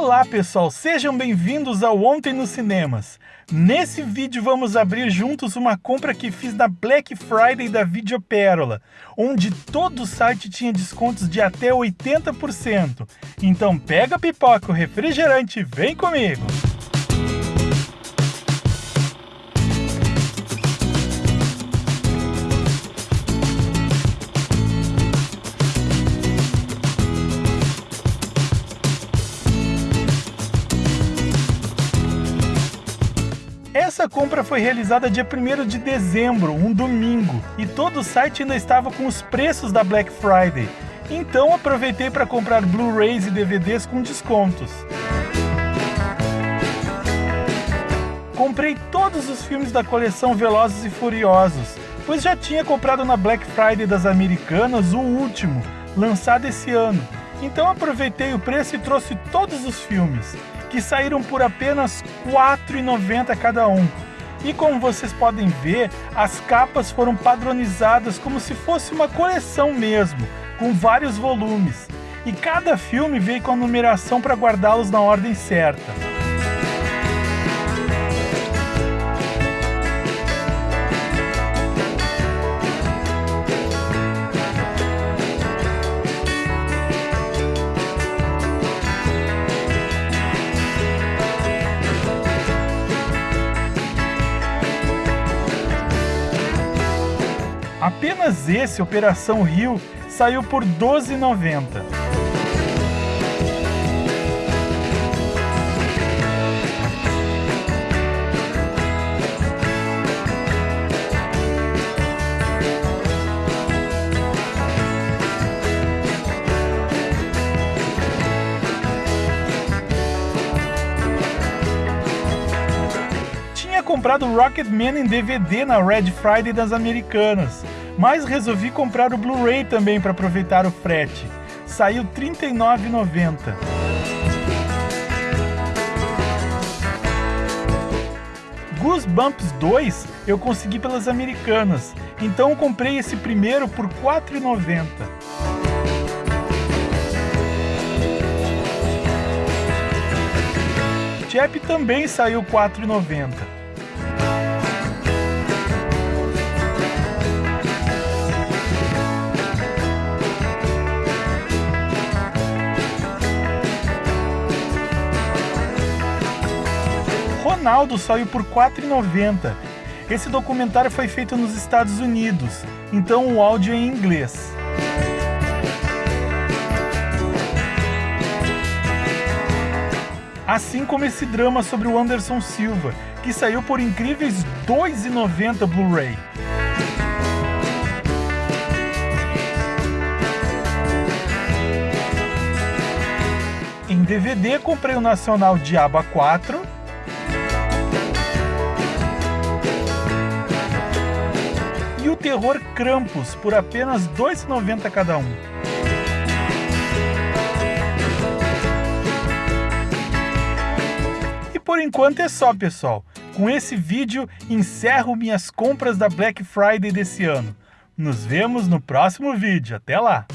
Olá pessoal, sejam bem-vindos ao Ontem nos Cinemas. Nesse vídeo vamos abrir juntos uma compra que fiz na Black Friday da Videopérola, onde todo o site tinha descontos de até 80%. Então pega a pipoca, o refrigerante vem comigo! Essa compra foi realizada dia 1 de dezembro, um domingo, e todo o site ainda estava com os preços da Black Friday. Então aproveitei para comprar Blu-rays e DVDs com descontos. Comprei todos os filmes da coleção Velozes e Furiosos, pois já tinha comprado na Black Friday das Americanas o último, lançado esse ano. Então aproveitei o preço e trouxe todos os filmes que saíram por apenas R$ 4,90 cada um. E como vocês podem ver, as capas foram padronizadas como se fosse uma coleção mesmo, com vários volumes. E cada filme veio com a numeração para guardá-los na ordem certa. Apenas esse, Operação Rio, saiu por R$ 12,90. Comprado Rocketman em DVD na Red Friday das Americanas, mas resolvi comprar o Blu-ray também para aproveitar o frete. Saiu R$ 39,90. Goosebumps 2 eu consegui pelas americanas, então comprei esse primeiro por R$ 4,90. Chap também saiu R$ 4,90. Ronaldo saiu por R$ 4,90. Esse documentário foi feito nos Estados Unidos, então o áudio é em inglês. Assim como esse drama sobre o Anderson Silva, que saiu por incríveis R$ 2,90 Blu-ray. Em DVD comprei o nacional Diaba 4 e o terror Krampus por apenas R$ 2,90 cada um. E por enquanto é só, pessoal. Com esse vídeo, encerro minhas compras da Black Friday desse ano. Nos vemos no próximo vídeo. Até lá!